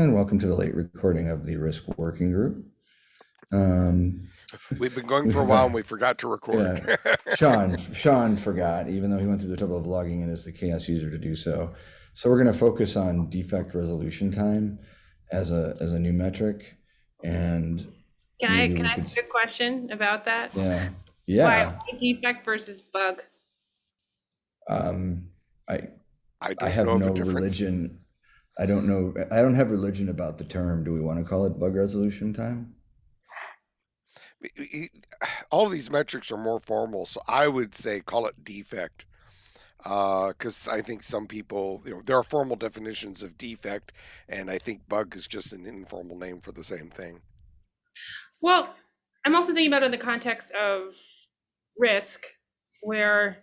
And welcome to the late recording of the Risk Working Group. Um, We've been going for a while and we forgot to record. yeah, Sean, Sean forgot, even though he went through the trouble of logging in as the CHAOSS user to do so. So we're going to focus on defect resolution time as a as a new metric, and Can I, can I could ask a question about that? yeah, yeah. why defect versus bug? Um, I I I don't have know no religion. I don't know. I don't have religion about the term. Do we want to call it bug resolution time? All of these metrics are more formal, so I would say call it defect. Uh, because I think some people, you know, there are formal definitions of defect, and I think bug is just an informal name for the same thing. Well, I'm also thinking about it in the context of risk, where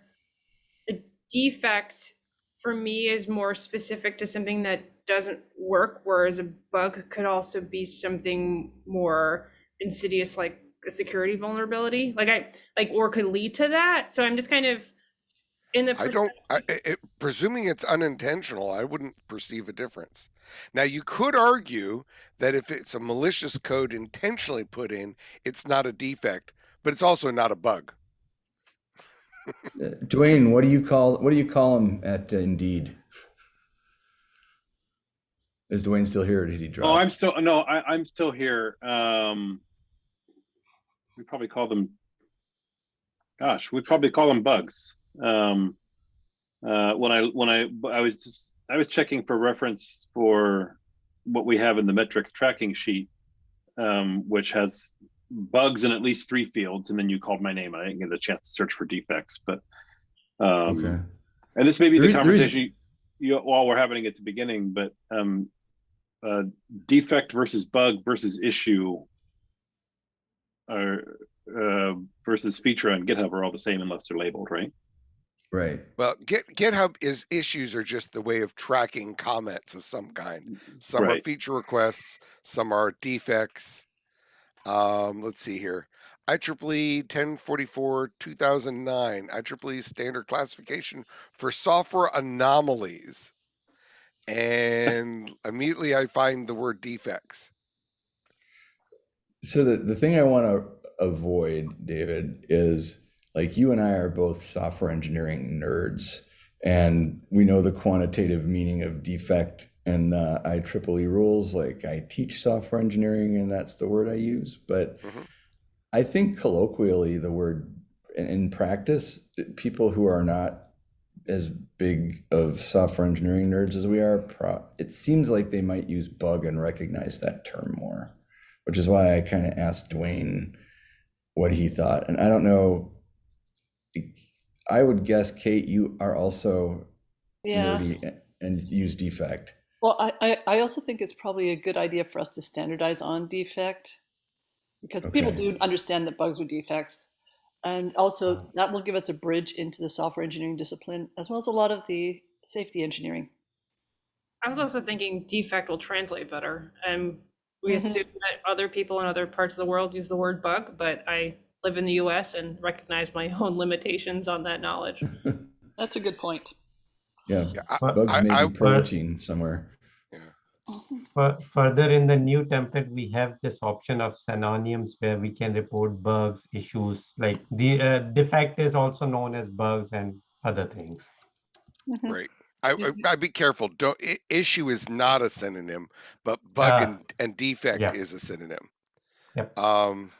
a defect for me is more specific to something that doesn't work, whereas a bug could also be something more insidious, like a security vulnerability. Like I like or could lead to that. So I'm just kind of in the I don't, I, I- it, presuming it's unintentional, I wouldn't perceive a difference. Now, you could argue that if it's a malicious code intentionally put in, it's not a defect, but it's also not a bug. Uh, Dwayne, what do you call what do you call him at uh, Indeed? Is Dwayne still here, or did he drop? Oh, I'm still no, I, I'm still here. Um, we probably call them. Gosh, we probably call them bugs. Um, uh, when I when I I was just I was checking for reference for what we have in the metrics tracking sheet, um, which has bugs in at least three fields, and then you called my name, I didn't get a chance to search for defects. But um, okay. and this may be There the is- conversation you, you, while we're having at the beginning, but um, uh, defect versus bug versus issue or uh, versus feature on GitHub are all the same unless they're labeled, right? Right. Well, Git, GitHub is issues are just the way of tracking comments of some kind. Some are feature requests, some are defects. Um, let's see here. IEEE 1044 2009, IEEE standard classification for software anomalies. And immediately I find the word defects. So the, the thing I want to avoid, David, is like you and I are both software engineering nerds, and we know the quantitative meaning of defect and uh, IEEE rules. Like I teach software engineering, and that's the word I use. But Mhm. I think colloquially, the word in, in practice, people who are not as big of software engineering nerds as we are, pro- it seems like they might use bug and recognize that term more which is why I kind of asked Dwayne what he thought. And I don't know. I would guess, Kate, you are also Yeah. nerdy and use defect. Well, I, I, I also think it's probably a good idea for us to standardize on defect because people Okay. do understand that bugs are defects. And also that will give us a bridge into the software engineering discipline as well as a lot of the safety engineering. I was also thinking defect will translate better. And we Mhm. assume that other people in other parts of the world use the word bug, but I live in the US and recognize my own limitations on that knowledge. That's a good point. Yeah, Yeah, I, bugs I- may I- be protein somewhere. Fur- Further in the new template, we have this option of synonyms where we can report bugs, issues, like the uh, defect is also known as bugs and other things. Mhm. right. I, I, Mhm. I'd be careful. Don't i- issue is not a synonym, but bug Ah. and, and defect Yeah. is a synonym. Yep. Um,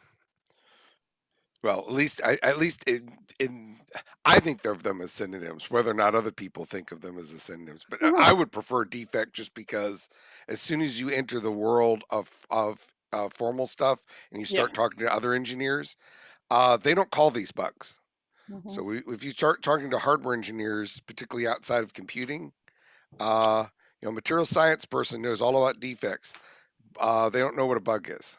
well, at least I, at least in, in I think of them as synonyms. Whether or not other people think of them as a synonyms, but I- I would prefer defect just because as soon as you enter the world of of uh, formal stuff and you Yeah. start talking to other engineers, uh, they don't call these bugs. Mhm. So we, if you start talking to hardware engineers, particularly outside of computing, uh, you know, material science person knows all about defects. Uh, they don't know what a bug is.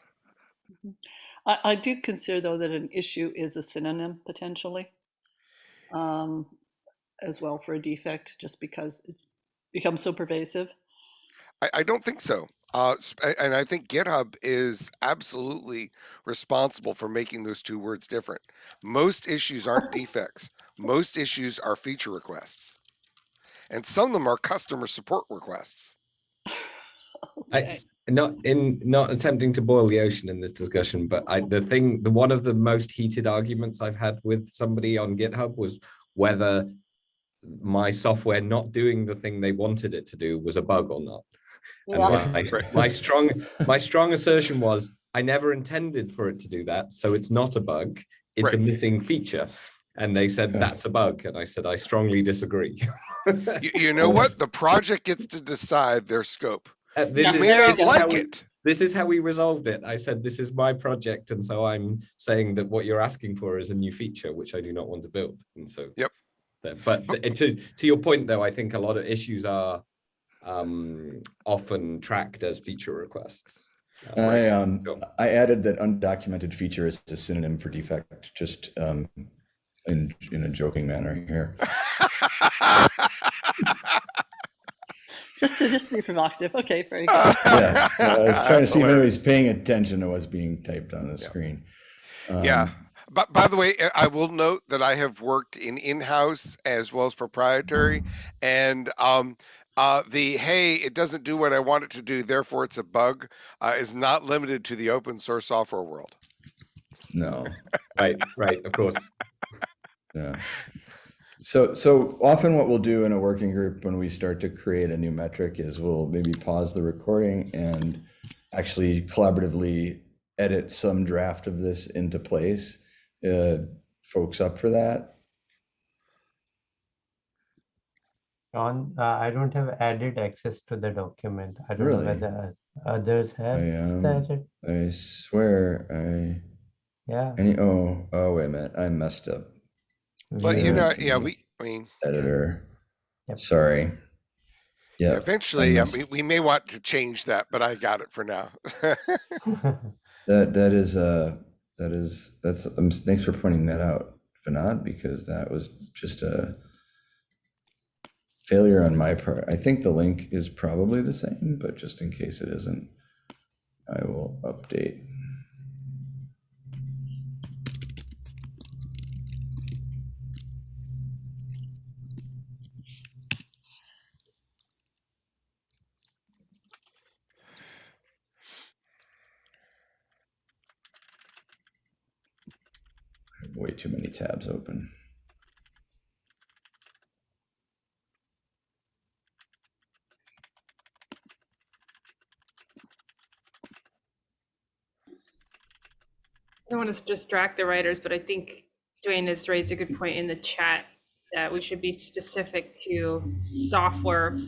I, I do consider though that an issue is a synonym potentially um, as well for a defect just because it's become so pervasive. I, I don't think so. Uh, and I think GitHub is absolutely responsible for making those two words different. Most issues aren't defects. Most issues are feature requests, and some of them are customer support requests. I, Okay. Not in not attempting to boil the ocean in this discussion, but I the thing the one of the most heated arguments I've had with somebody on GitHub was whether my software not doing the thing they wanted it to do was a bug or not. And Yeah. my, my strong my strong assertion was I never intended for it to do that, so it's not a bug. It's a missing feature. And they said that's a bug, and I said I strongly disagree. You, you know what? The project gets to decide their scope. Uh, this You is may this not is how like we- it. this is how we resolved it. I said, this is my project. And so I'm saying that what you're asking for is a new feature, which I do not want to build. And so. Yep. that- But th- to, to your point, though, I think a lot of issues are um, often tracked as feature requests. Uh, I um Go. I added that undocumented feature is a synonym for defect, just um in in a joking manner here. Just to just be provocative. Okay, very good. Yeah, I was trying to see if anybody's Hilarious. paying attention to what's being typed on the screen. Yeah. Um, But by the way, I will note that I have worked in in-house as well as proprietary, and um, uh, the hey, it doesn't do what I want it to do, therefore it's a bug, uh, is not limited to the open source software world. No, Right, right, of course. yeah. So so often what we'll do in a working group when we start to create a new metric is we'll maybe pause the recording and actually collaboratively edit some draft of this into place. Uh, folks up for that? John, uh, I don't have added access to the document. I don't Really? know whether others I have um, added. I swear I Yeah. any oh oh wait a minute I messed up But you know, yeah, we, I mean, editor. Yep. Sorry. Yeah. eventually, must- we, we may want to change that, but I got it for now. That that is uh that is that's um, thanks for pointing that out, Vinod, because that was just a failure on my part. I think the link is probably the same, but just in case it isn't, I will update. Way too many tabs open. I don't want to distract the writers, but I think Dwayne has raised a good point in the chat that we should be specific to software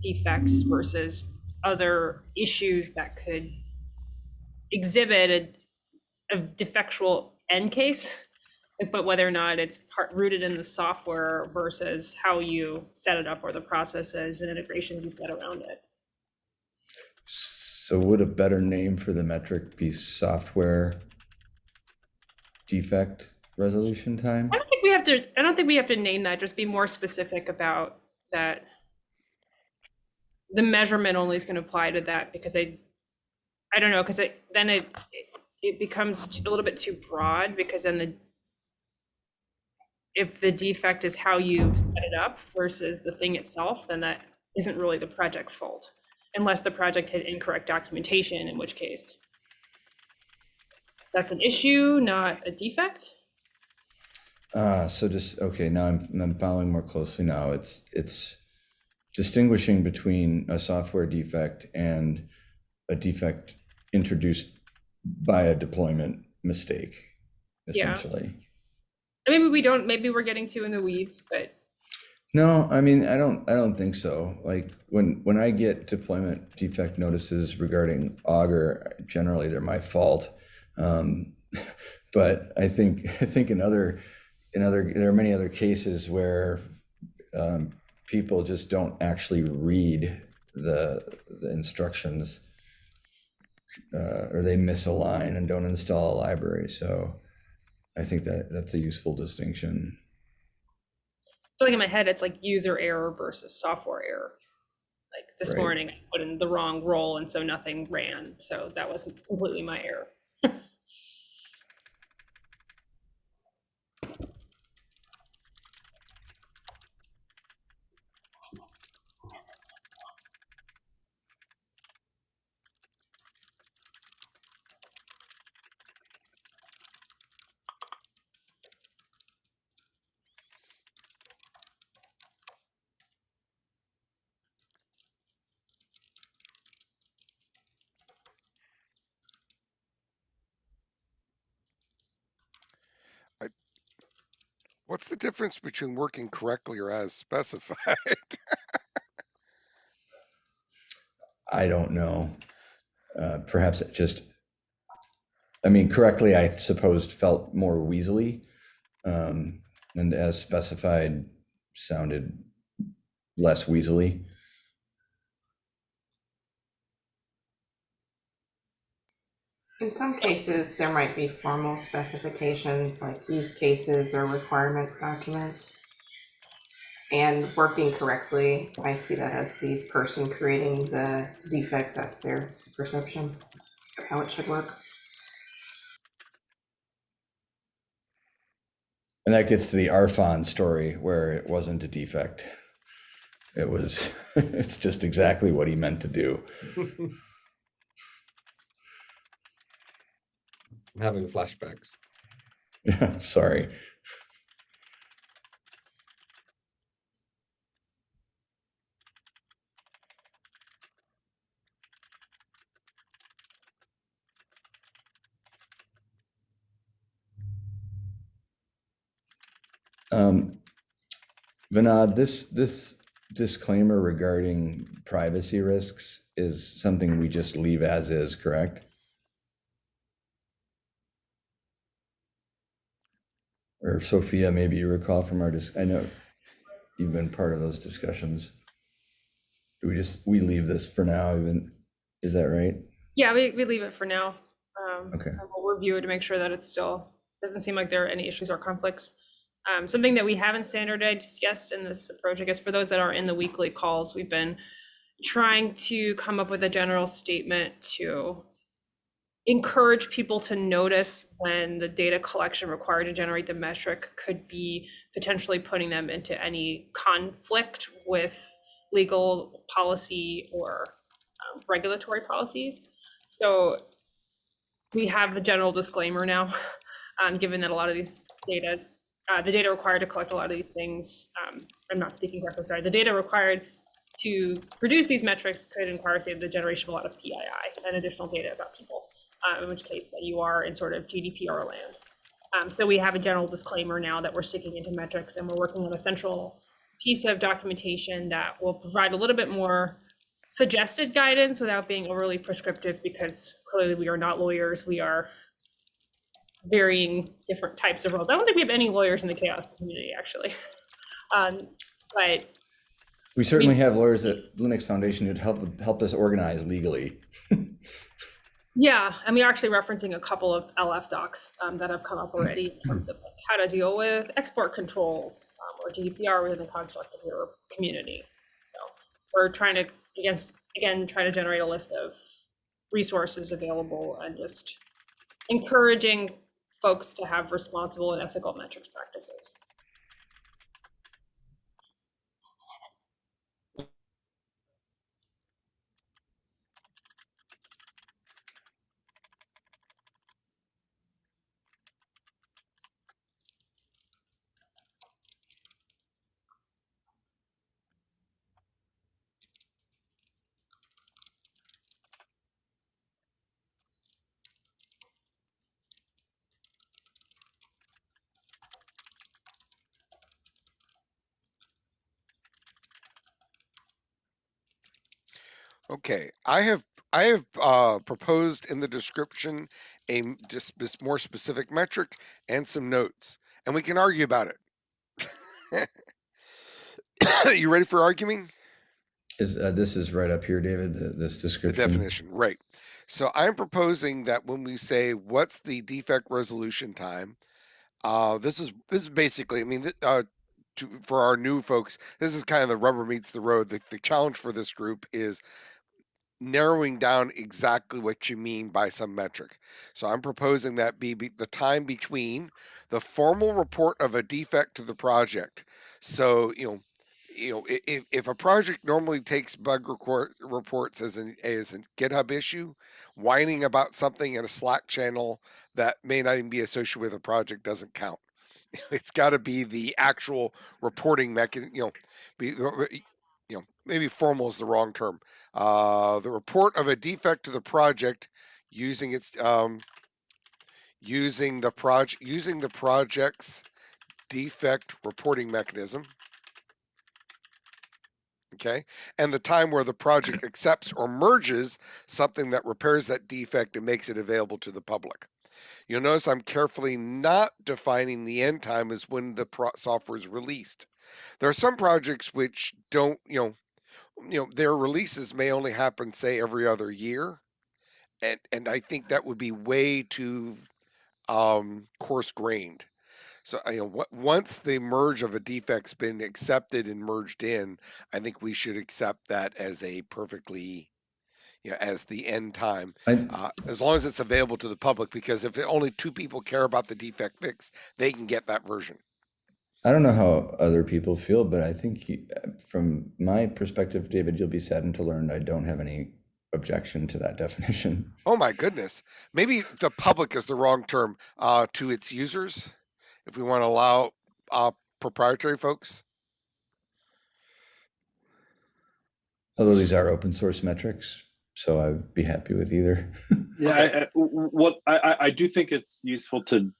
defects versus other issues that could exhibit a, a defectual end case, but whether or not it's part rooted in the software versus how you set it up or the processes and integrations you set around it. So would a better name for the metric be software defect resolution time? I don't think we have to, I don't think we have to name that, just be more specific about that. The measurement only is gonna apply to that because I, I don't know, because it, then it, it- it becomes a little bit too broad because then the, if the defect is how you set it up versus the thing itself, then that isn't really the project's fault. Unless the project had incorrect documentation, in which case that's an issue, not a defect. Ah, so just, okay, now I'm, I'm following more closely now. It's, it's distinguishing between a software defect and a defect introduced by a deployment mistake, essentially. I mean, we don't, maybe we're getting too in the weeds, but No, I mean, I don't, I don't think so. Like when, when I get deployment defect notices regarding Augur, generally they're my fault. Um, but I think, I think in other, in other, there are many other cases where um, people just don't actually read the, the instructions uh, or they misalign and don't install a library. So I think that that's a useful distinction. I feel like in my head, it's like user error versus software error. Like this Right. morning, I put in the wrong role and so nothing ran. So that was completely my error. difference between working correctly or as specified? I don't know. Uh, perhaps it just, I mean, correctly, I supposed felt more weaselly. Um, and as specified sounded less weaselly. In some cases, there might be formal specifications like use cases or requirements documents. And working correctly, I see that as the person creating the defect, that's their perception of how it should work. And that gets to the Arfon story where it wasn't a defect. It was, it's just exactly what he meant to do. I'm having flashbacks. Yeah, sorry. Um, Vinod, this, this disclaimer regarding privacy risks is something we just leave as is, correct? Or Sophia, maybe you recall from our, dis- I know you've been part of those discussions. Do we just, we leave this for now even, is that right? Yeah, we, we leave it for now. Um, Okay. We'll review it to make sure that it still, doesn't seem like there are any issues or conflicts. Um, something that we haven't standardized yes in this approach, I guess, for those that are in the weekly calls, we've been trying to come up with a general statement to encourage people to notice when the data collection required to generate the metric could be potentially putting them into any conflict with legal policy or um, regulatory policies. So we have a general disclaimer now, um, given that a lot of these data, uh, the data required to collect a lot of these things, um, I'm not speaking correctly, sorry, the data required to produce these metrics could require, the generation of a lot of PII and additional data about people, uh, in which case that you are in sort of GDPR land. Um, so we have a general disclaimer now that we're sticking into metrics and we're working on a central piece of documentation that will provide a little bit more suggested guidance without being overly prescriptive because clearly we are not lawyers. We are varying different types of roles. I don't think we have any lawyers in the CHAOSS community, actually. Um, but We certainly have lawyers at Linux Foundation who'd help, helped us organize legally. yeah, and we're actually referencing a couple of LF docs um, that have come up already in terms of like how to deal with export controls um, or GDPR within the construct of your community. So we're trying to, against, again, try to generate a list of resources available and just encouraging folks to have responsible and ethical metrics practices. Okay, I have, I have, uh, proposed in the description a m- just more specific metric and some notes, and we can argue about it. You ready for arguing? Is, uh, this is right up here, David, th- this The description? definition, right. So I'm proposing that when we say, what's the defect resolution time? Uh, this is, this is basically, I mean, th- uh, to, for our new folks, this is kind of the rubber meets the road. The, the challenge for this group is narrowing down exactly what you mean by some metric. So I'm proposing that be, be the time between the formal report of a defect to the project. So, you know, you know, if, if a project normally takes bug reports as an as a GitHub issue, whining about something in a Slack channel that may not even be associated with a project doesn't count. It's got to be the actual reporting mechanism. You know, be maybe formal is the wrong term. Uh, the report of a defect to the project using its um, using the project using the project's defect reporting mechanism. Okay, and the time where the project accepts or merges something that repairs that defect and makes it available to the public. You'll notice I'm carefully not defining the end time as when the pro- software is released. There are some projects which don't, you know, you know, their releases may only happen, say, every other year, and and I think that would be way too um, coarse grained. So you know, what, once the merge of a defect's been accepted and merged in, I think we should accept that as a perfectly, you know, as the end time, uh, as long as it's available to the public. Because if only two people care about the defect fix, they can get that version. I don't know how other people feel, but I think you, from my perspective, David, you'll be saddened to learn I don't have any objection to that definition. Oh my goodness, maybe the public is the wrong term uh, to its users. If we want to allow uh, proprietary folks. Although these are open source metrics, so I'd be happy with either. Yeah, I, I, what I, I- I do think it's useful to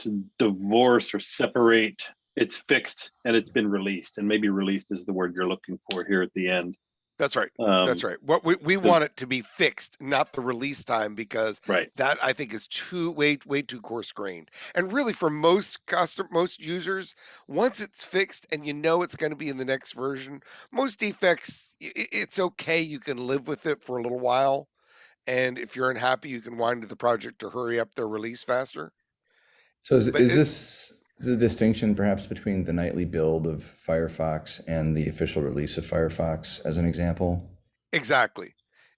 to divorce or separate. It's fixed and it's been released, and maybe released is the word you're looking for here at the end. That's right. Um, That's right. What we, we want it to be fixed, not the release time, because Right. that I think is too way way too coarse grained. And really, for most custom most users, once it's fixed and you know it's going to be in the next version, most defects i- i- it's okay. You can live with it for a little while, and if you're unhappy, you can wind to the project to hurry up their release faster. So is, is it- this the distinction perhaps between the nightly build of Firefox and the official release of Firefox as an example? Exactly.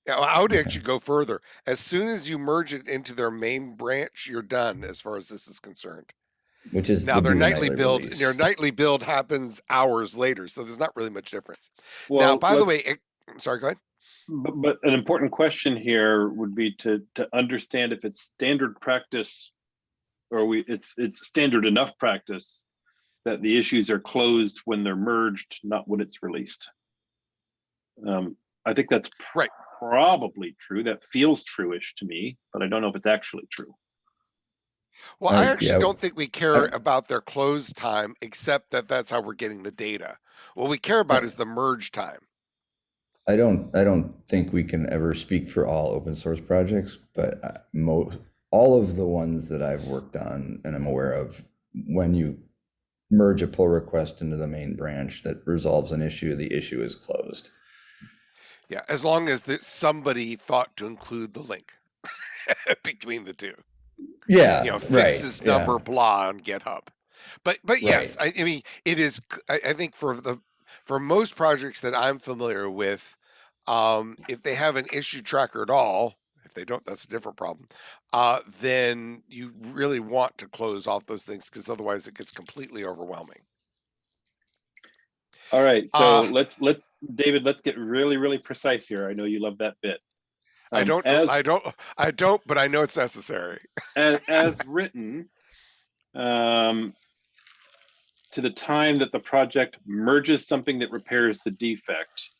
Yeah, I would Okay. actually go further. As soon as you merge it into their main branch, you're done as far as this is concerned. Which is Now would their be the nightly, build, release. their nightly build happens hours later, so there's not really much difference. now, Well, by the way, it, sorry, go ahead. But, but an important question here would be to to understand if it's standard practice or we it's it's standard enough practice that the issues are closed when they're merged, not when it's released. Um, I think that's Right. probably true. That feels true-ish to me, but I don't know if it's actually true. Well, I Uh, actually yeah, don't think we care I- about their close time, except that that's how we're getting the data. What we care about is the merge time. I don't, I don't think we can ever speak for all open source projects, but uh, most, all of the ones that I've worked on and I'm aware of, when you merge a pull request into the main branch that resolves an issue, the issue is closed. Yeah, as long as that somebody thought to include the link between the two. Yeah, you know, right, fixes yeah. number blah on GitHub. But but yes, I, I mean it is. I think for the for most projects that I'm familiar with, um, if they have an issue tracker at all, they don't, that's a different problem. Uh, then you really want to close off those things because otherwise it gets completely overwhelming. All right, so Uh, let's let's David, let's get really really precise here. I know you love that bit. I Um, don't. as I don't. I don't. But I know it's necessary. as, as written, um, to the time that the project merges something that repairs the defect,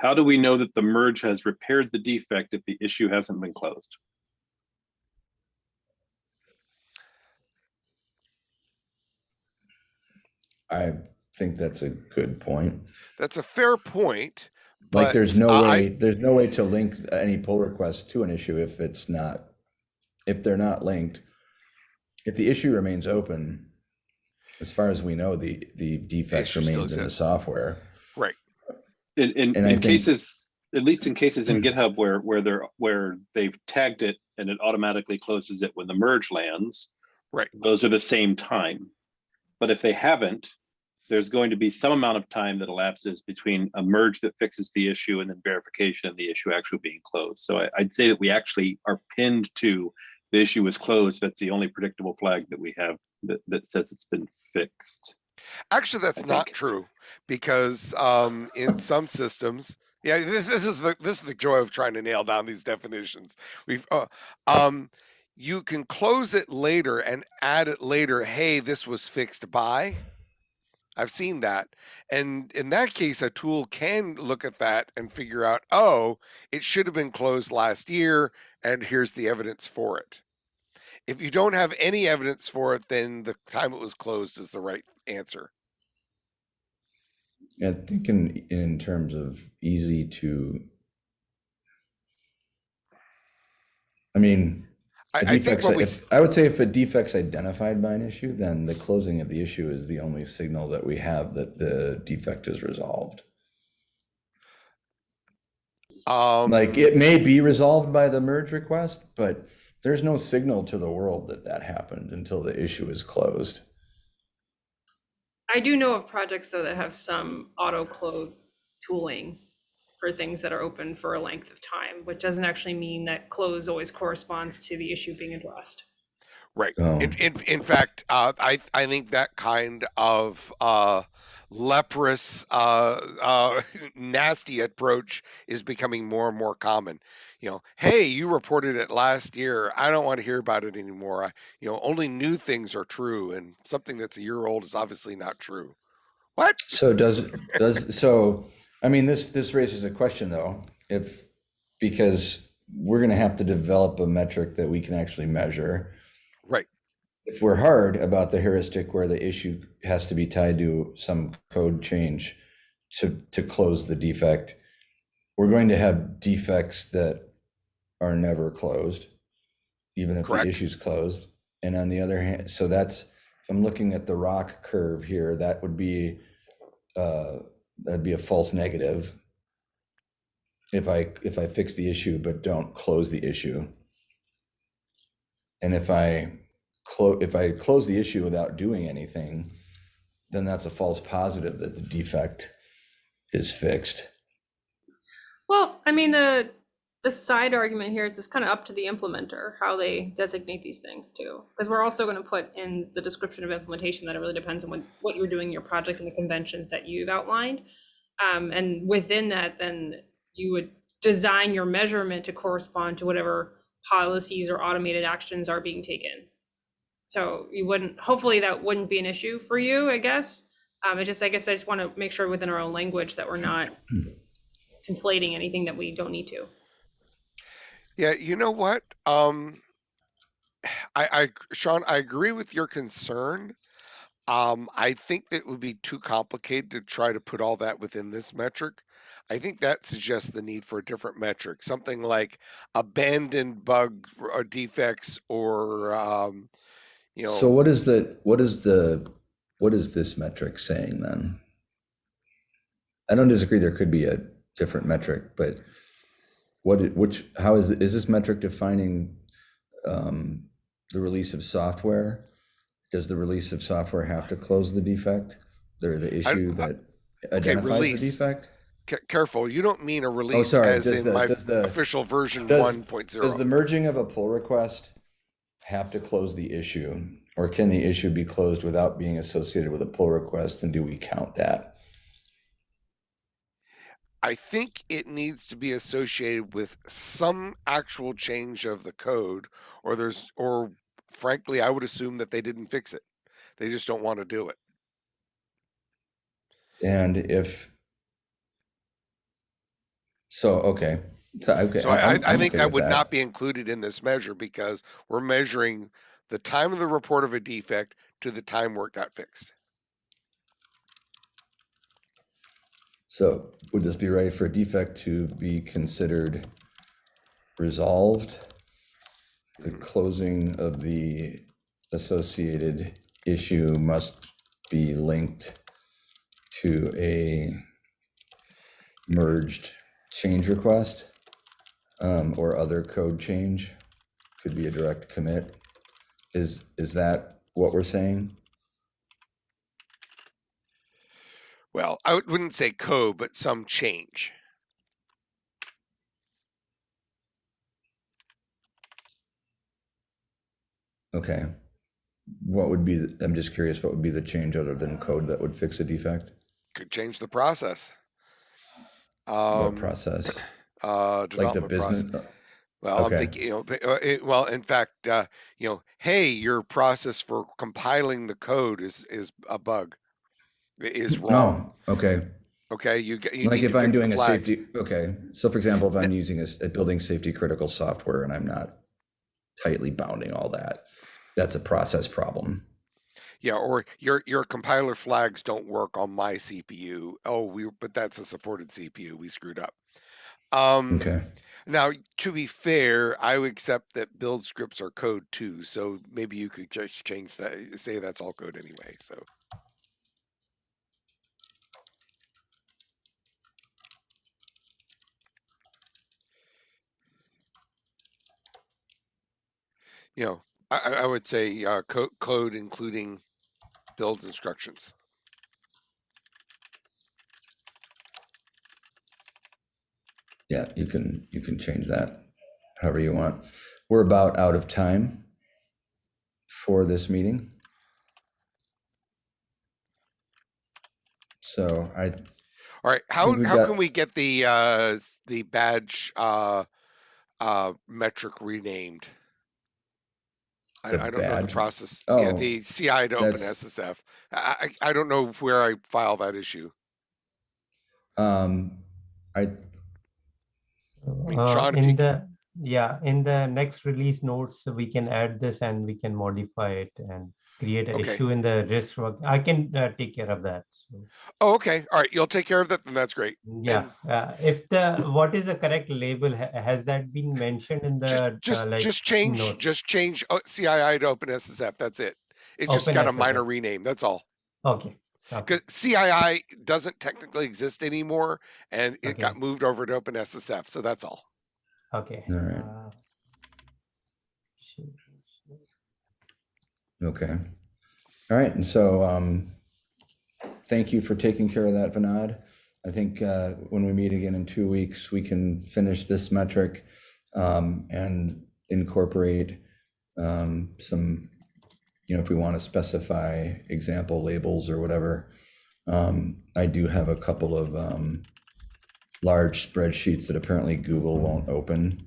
how do we know that the merge has repaired the defect if the issue hasn't been closed? I think that's a good point. That's a fair point. Like, but, there's no I- way, there's no way to link any pull request to an issue if it's not, if they're not linked. If the issue remains open, as far as we know, the, the defect remains in the software. Right. In, in, in think- cases, at least in cases in hmm. GitHub where, where they're, where they've tagged it and it automatically closes it when the merge lands. Right. Those are the same time. But if they haven't, there's going to be some amount of time that elapses between a merge that fixes the issue and then verification and the issue actually being closed. So I, I'd say that we actually are pinned to the issue is closed. That's the only predictable flag that we have that, that says it's been fixed. Actually, that's I not think. true because um, in some systems, yeah, this, this is the this is the joy of trying to nail down these definitions. We've uh, um, you can close it later and add it later. Hey, this was fixed by. I've seen that, and in that case, a tool can look at that and figure out, oh, it should have been closed last year, and here's the evidence for it. If you don't have any evidence for it, then the time it was closed is the right answer. I think in, in terms of easy to. I mean, I, I think defect's- what we, if- I would say if a defect's identified by an issue, then the closing of the issue is the only signal that we have that the defect is resolved. um, Like, it may be resolved by the merge request, but there's no signal to the world that that happened until the issue is closed. I do know of projects though that have some auto close tooling for things that are open for a length of time, which doesn't actually mean that close always corresponds to the issue being addressed. Right. Oh. In, in, in fact, uh, I, I think that kind of uh, leprous, uh, uh, nasty approach is becoming more and more common. You know, hey, you reported it last year. I don't want to hear about it anymore. I, you know, only new things are true, and something that's a year old is obviously not true. What? So does, does, so, I mean, this, this raises a question though, if, because we're gonna have to develop a metric that we can actually measure. Right. If we're hard about the heuristic where the issue has to be tied to some code change to, to close the defect, we're going to have defects that are never closed, even if the Correct. issue's closed. And on the other hand, so that's, if I'm looking at the ROC curve here, that would be, uh, that'd be a false negative. If I, if I fix the issue but don't close the issue. And if I close, if I close the issue without doing anything, then that's a false positive that the defect is fixed. Well, I mean, the, the side argument here is it's kind of up to the implementer, how they designate these things too. Because we're also going to put in the description of implementation that it really depends on what, what you're doing in your project and the conventions that you've outlined. Um, and within that, then you would design your measurement to correspond to whatever policies or automated actions are being taken. So you wouldn't, hopefully that wouldn't be an issue for you, I guess. Um, it just, I guess I just want to make sure within our own language that we're not conflating anything that we don't need to. Yeah, you know what? Um, I, I, Sean, I agree with your concern. Um, I think that would be too complicated to try to put all that within this metric. I think that suggests the need for a different metric, something like abandoned bug or defects or, um, you know. So what is the, what is the, what is this metric saying then? I don't disagree, there could be a different metric, but what, which, how is, is this metric defining um, the release of software? Does the release of software have to close the defect? Or the issue that identifies release. the defect? Ca- careful, you don't mean a oh, release Oh, sorry, as does in the- my the- official version does- one Does the merging of a pull request have to close the issue? Or can the issue be closed without being associated with a pull request, and do we count that? I think it needs to be associated with some actual change of the code, or there's, or frankly, I would assume that they didn't fix it. They just don't want to do it. And if, so, okay, so, okay. So I, I, I'm- I I'm think okay that with would not be included in this measure because we're measuring the time of the report of a defect to the time where it got fixed. So would this be right for a defect to be considered resolved? The hmm. closing of the associated issue must be linked to a merged change request um, or other code change. Could be a direct commit. Is, is that what we're saying? Well, I would- wouldn't say code, but some change. Okay. What would be, the- I'm just curious, what would be the change other than code that would fix a defect? Could change the process. What Um, process? uh, Like the development process. business? Well, I'm thinking, you know, uh, it, well, in fact, uh, you know, hey, your process for compiling the code is is a bug, is wrong. Oh, okay. Okay, you get you Like need if to I'm doing a safety, okay. So for example, if I'm using a building safety critical software and I'm not tightly bounding all that. That's a process problem. Yeah, or your your compiler flags don't work on my CPU. Oh, we but that's a supported CPU. We screwed up. Um, Okay. Now, to be fair, I would accept that build scripts are code too. So maybe you could just change that, say that's all code anyway. So you know, I, I I would say uh, code code including build instructions. Yeah, you can you can change that however you want. We're about out of time for this meeting. So I All right, how how got- can we get the uh the badge uh uh metric renamed? I, I don't know the badge? process. Yeah, Oh, the CI to open SSF. I, I I don't know where I file that issue. um I mean, Uh, Sean, you in the, yeah, in the next release notes, we can add this and we can modify it and create an Okay. issue in the risk work. I can uh, take care of that. So, Oh, okay. All right, you'll take care of that. Then that's great. yeah, uh, if the, what is the correct label? Has that been mentioned in the, Just just uh, like? just change note? just change uh, CII to open SSF. That's it. It just got a minor rename. That's all. Okay. okay. Because CII doesn't technically exist anymore, and it got moved over to Open SSF. So that's all. Okay. All right. Okay. All right, and so um thank you for taking care of that, Vinod. I think uh when we meet again in two weeks, we can finish this metric um and incorporate um some, you know, if we want to specify example labels or whatever. Um, I do have a couple of um large spreadsheets that apparently Google won't open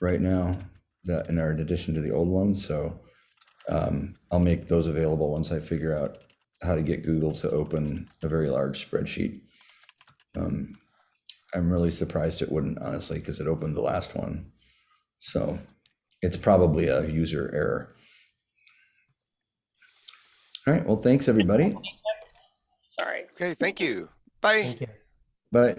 right now, that in addition to the old ones, so um, I'll make those available once I figure out how to get Google to open a very large spreadsheet. Um, I'm really surprised it wouldn't, honestly, because it opened the last one. So it's probably a user error. All right, well, thanks, everybody. Sorry. Okay, thank you. Bye. Thank you. Bye.